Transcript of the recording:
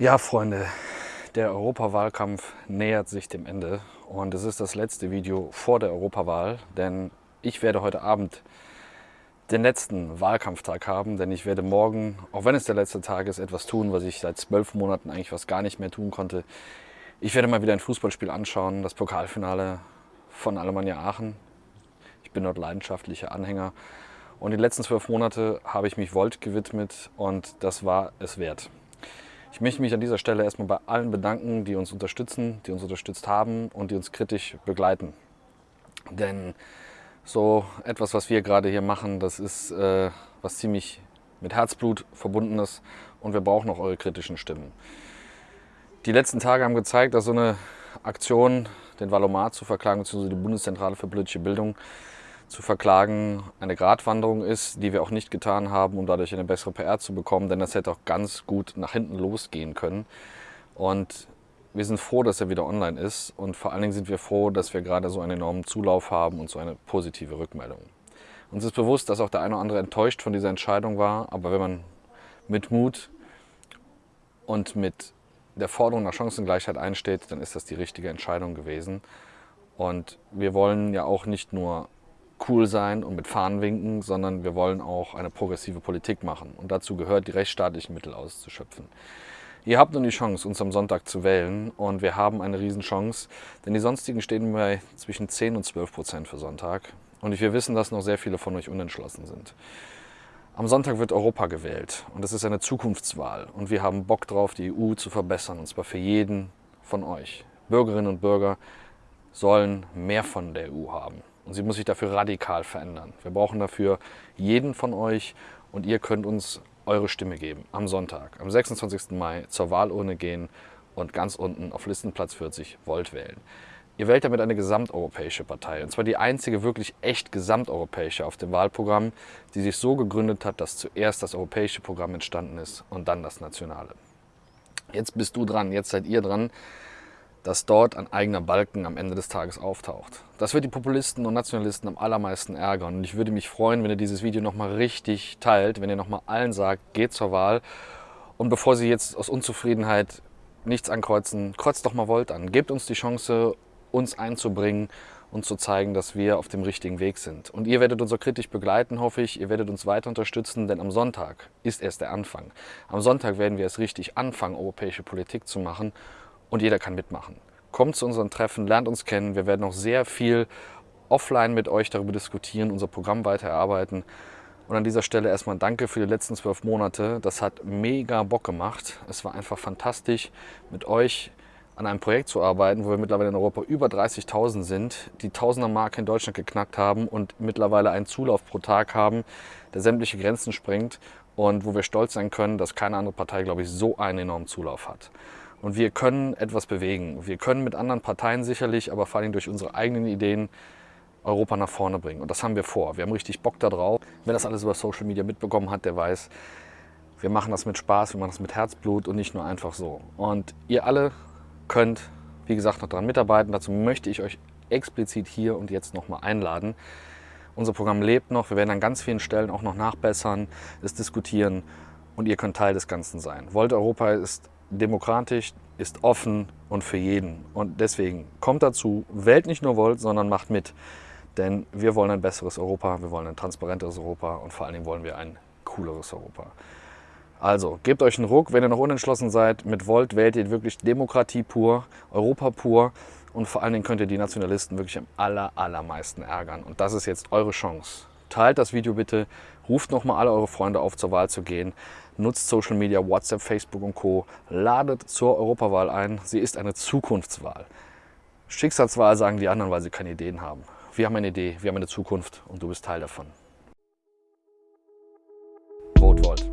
Ja, Freunde, der Europawahlkampf nähert sich dem Ende und es ist das letzte Video vor der Europawahl, denn ich werde heute Abend den letzten Wahlkampftag haben, denn ich werde morgen, auch wenn es der letzte Tag ist, etwas tun, was ich seit zwölf Monaten eigentlich was gar nicht mehr tun konnte. Ich werde mal wieder ein Fußballspiel anschauen, das Pokalfinale von Alemannia Aachen. Ich bin dort leidenschaftlicher Anhänger und die letzten zwölf Monate habe ich mich Volt gewidmet und das war es wert. Ich möchte mich an dieser Stelle erstmal bei allen bedanken, die uns unterstützen, die uns unterstützt haben und die uns kritisch begleiten. Denn so etwas, was wir gerade hier machen, das ist äh, was ziemlich mit Herzblut verbundenes und wir brauchen auch eure kritischen Stimmen. Die letzten Tage haben gezeigt, dass so eine Aktion, den Valomat zu verklagen, beziehungsweise die Bundeszentrale für politische Bildung, zu verklagen eine Gratwanderung ist, die wir auch nicht getan haben, um dadurch eine bessere PR zu bekommen, denn das hätte auch ganz gut nach hinten losgehen können. Und wir sind froh, dass er wieder online ist und vor allen Dingen sind wir froh, dass wir gerade so einen enormen Zulauf haben und so eine positive Rückmeldung. Uns ist bewusst, dass auch der eine oder andere enttäuscht von dieser Entscheidung war, aber wenn man mit Mut und mit der Forderung nach Chancengleichheit einsteht, dann ist das die richtige Entscheidung gewesen. Und wir wollen ja auch nicht nur cool sein und mit Fahnen winken, sondern wir wollen auch eine progressive Politik machen. Und dazu gehört, die rechtsstaatlichen Mittel auszuschöpfen. Ihr habt nun die Chance, uns am Sonntag zu wählen und wir haben eine Riesenchance, denn die sonstigen stehen bei zwischen 10 und 12 Prozent für Sonntag. Und wir wissen, dass noch sehr viele von euch unentschlossen sind. Am Sonntag wird Europa gewählt und es ist eine Zukunftswahl und wir haben Bock drauf, die EU zu verbessern und zwar für jeden von euch. Bürgerinnen und Bürger sollen mehr von der EU haben. Und sie muss sich dafür radikal verändern. Wir brauchen dafür jeden von euch und ihr könnt uns eure Stimme geben am Sonntag, am 26. Mai zur Wahlurne gehen und ganz unten auf Listenplatz 40 Volt wählen. Ihr wählt damit eine gesamteuropäische Partei, und zwar die einzige wirklich echt gesamteuropäische auf dem Wahlprogramm, die sich so gegründet hat, dass zuerst das europäische Programm entstanden ist und dann das nationale. Jetzt bist du dran, jetzt seid ihr dran dass dort ein eigener Balken am Ende des Tages auftaucht. Das wird die Populisten und Nationalisten am allermeisten ärgern. Und ich würde mich freuen, wenn ihr dieses Video nochmal richtig teilt, wenn ihr nochmal allen sagt, geht zur Wahl. Und bevor sie jetzt aus Unzufriedenheit nichts ankreuzen, kreuzt doch mal Volt an. Gebt uns die Chance, uns einzubringen und zu zeigen, dass wir auf dem richtigen Weg sind. Und ihr werdet uns auch kritisch begleiten, hoffe ich. Ihr werdet uns weiter unterstützen, denn am Sonntag ist erst der Anfang. Am Sonntag werden wir es richtig anfangen, europäische Politik zu machen und jeder kann mitmachen. Kommt zu unseren Treffen, lernt uns kennen. Wir werden noch sehr viel offline mit euch darüber diskutieren, unser Programm weiter erarbeiten. Und an dieser Stelle erstmal danke für die letzten zwölf Monate. Das hat mega Bock gemacht. Es war einfach fantastisch, mit euch an einem Projekt zu arbeiten, wo wir mittlerweile in Europa über 30.000 sind, die Tausender-Marke in Deutschland geknackt haben und mittlerweile einen Zulauf pro Tag haben, der sämtliche Grenzen sprengt und wo wir stolz sein können, dass keine andere Partei, glaube ich, so einen enormen Zulauf hat. Und wir können etwas bewegen. Wir können mit anderen Parteien sicherlich, aber vor allem durch unsere eigenen Ideen Europa nach vorne bringen. Und das haben wir vor. Wir haben richtig Bock darauf. Wer das alles über Social Media mitbekommen hat, der weiß, wir machen das mit Spaß, wir machen das mit Herzblut und nicht nur einfach so. Und ihr alle könnt, wie gesagt, noch daran mitarbeiten. Dazu möchte ich euch explizit hier und jetzt nochmal einladen. Unser Programm lebt noch. Wir werden an ganz vielen Stellen auch noch nachbessern, es diskutieren und ihr könnt Teil des Ganzen sein. Volt Europa ist demokratisch, ist offen und für jeden. Und deswegen kommt dazu, wählt nicht nur Volt, sondern macht mit. Denn wir wollen ein besseres Europa, wir wollen ein transparenteres Europa und vor allen Dingen wollen wir ein cooleres Europa. Also, gebt euch einen Ruck, wenn ihr noch unentschlossen seid. Mit Volt wählt ihr wirklich Demokratie pur, Europa pur und vor allen Dingen könnt ihr die Nationalisten wirklich am aller, allermeisten ärgern. Und das ist jetzt eure Chance. Teilt das Video bitte, ruft nochmal alle eure Freunde auf, zur Wahl zu gehen. Nutzt Social Media, WhatsApp, Facebook und Co. Ladet zur Europawahl ein. Sie ist eine Zukunftswahl. Schicksalswahl sagen die anderen, weil sie keine Ideen haben. Wir haben eine Idee, wir haben eine Zukunft und du bist Teil davon. Vote Volt.